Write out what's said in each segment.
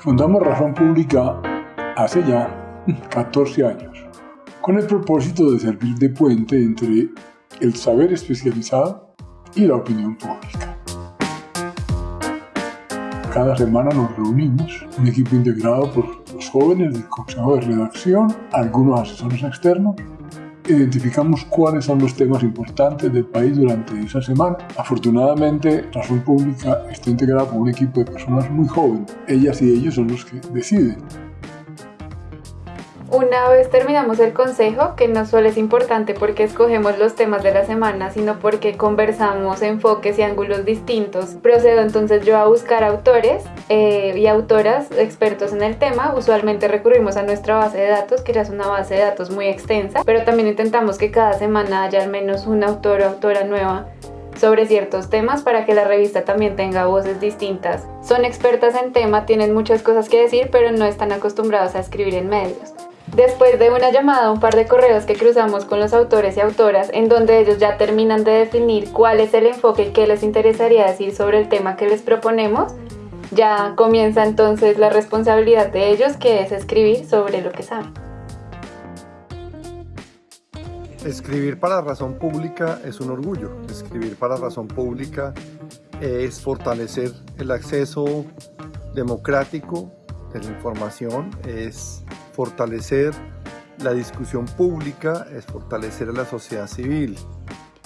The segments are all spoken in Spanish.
Fundamos Razón Pública hace ya 14 años, con el propósito de servir de puente entre el saber especializado y la opinión pública. Cada semana nos reunimos, un equipo integrado por los jóvenes del Consejo de Redacción, algunos asesores externos identificamos cuáles son los temas importantes del país durante esa semana. Afortunadamente, Razón Pública está integrada por un equipo de personas muy jóvenes. Ellas y ellos son los que deciden. Una vez terminamos el consejo, que no solo es importante porque escogemos los temas de la semana, sino porque conversamos enfoques y ángulos distintos, procedo entonces yo a buscar autores eh, y autoras expertos en el tema. Usualmente recurrimos a nuestra base de datos, que ya es una base de datos muy extensa, pero también intentamos que cada semana haya al menos un autor o autora nueva sobre ciertos temas para que la revista también tenga voces distintas. Son expertas en tema, tienen muchas cosas que decir, pero no están acostumbrados a escribir en medios. Después de una llamada, un par de correos que cruzamos con los autores y autoras, en donde ellos ya terminan de definir cuál es el enfoque y qué les interesaría decir sobre el tema que les proponemos, ya comienza entonces la responsabilidad de ellos, que es escribir sobre lo que saben. Escribir para razón pública es un orgullo. Escribir para razón pública es fortalecer el acceso democrático de la información, es fortalecer la discusión pública, es fortalecer a la sociedad civil.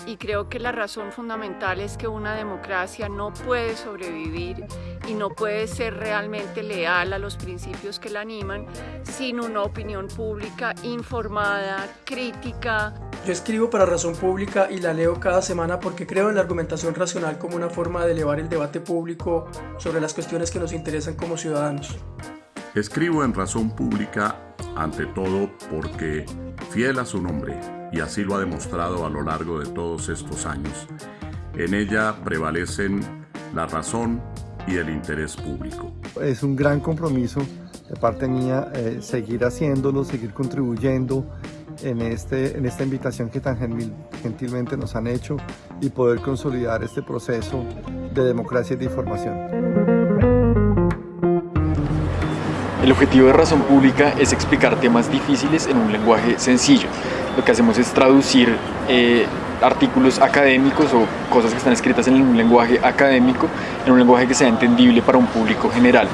Y creo que la razón fundamental es que una democracia no puede sobrevivir y no puede ser realmente leal a los principios que la animan sin una opinión pública informada, crítica. Yo escribo para Razón Pública y la leo cada semana porque creo en la argumentación racional como una forma de elevar el debate público sobre las cuestiones que nos interesan como ciudadanos. Escribo en Razón Pública ante todo porque, fiel a su nombre, y así lo ha demostrado a lo largo de todos estos años, en ella prevalecen la razón y el interés público. Es un gran compromiso de parte mía eh, seguir haciéndolo, seguir contribuyendo en, este, en esta invitación que tan gentilmente nos han hecho y poder consolidar este proceso de democracia y de información. El objetivo de Razón Pública es explicar temas difíciles en un lenguaje sencillo. Lo que hacemos es traducir eh, artículos académicos o cosas que están escritas en un lenguaje académico en un lenguaje que sea entendible para un público general.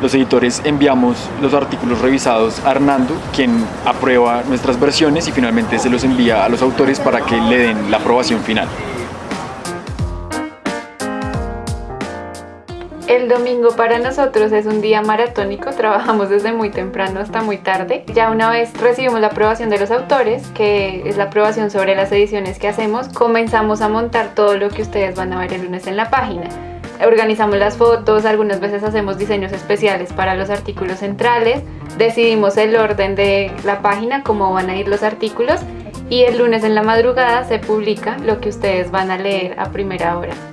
Los editores enviamos los artículos revisados a Hernando, quien aprueba nuestras versiones y finalmente se los envía a los autores para que le den la aprobación final. El domingo para nosotros es un día maratónico, trabajamos desde muy temprano hasta muy tarde. Ya una vez recibimos la aprobación de los autores, que es la aprobación sobre las ediciones que hacemos, comenzamos a montar todo lo que ustedes van a ver el lunes en la página. Organizamos las fotos, algunas veces hacemos diseños especiales para los artículos centrales, decidimos el orden de la página, cómo van a ir los artículos y el lunes en la madrugada se publica lo que ustedes van a leer a primera hora.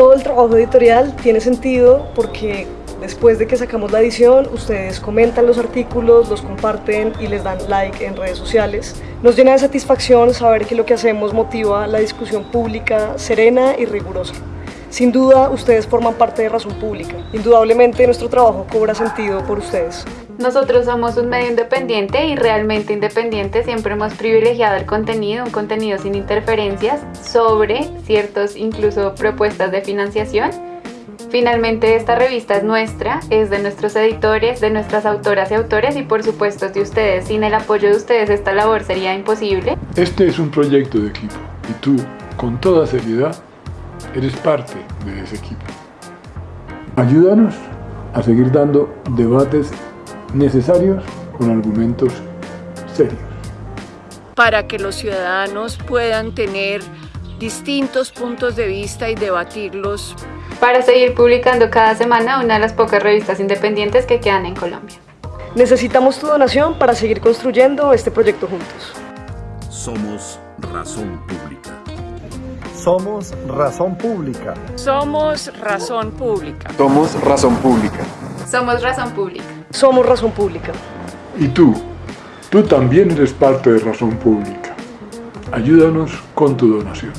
Todo el trabajo editorial tiene sentido porque después de que sacamos la edición, ustedes comentan los artículos, los comparten y les dan like en redes sociales. Nos llena de satisfacción saber que lo que hacemos motiva la discusión pública serena y rigurosa. Sin duda, ustedes forman parte de Razón Pública. Indudablemente, nuestro trabajo cobra sentido por ustedes. Nosotros somos un medio independiente y realmente independiente. Siempre hemos privilegiado el contenido, un contenido sin interferencias sobre ciertos, incluso propuestas de financiación. Finalmente esta revista es nuestra, es de nuestros editores, de nuestras autoras y autores y por supuesto de ustedes. Sin el apoyo de ustedes esta labor sería imposible. Este es un proyecto de equipo y tú, con toda seriedad, eres parte de ese equipo. Ayúdanos a seguir dando debates necesarios con argumentos serios. Para que los ciudadanos puedan tener distintos puntos de vista y debatirlos. Para seguir publicando cada semana una de las pocas revistas independientes que quedan en Colombia. Necesitamos tu donación para seguir construyendo este proyecto juntos. Somos Razón Pública. Somos Razón Pública. Somos Razón Pública. Somos Razón Pública. Somos Razón Pública. Somos Razón Pública. Y tú, tú también eres parte de Razón Pública. Ayúdanos con tu donación.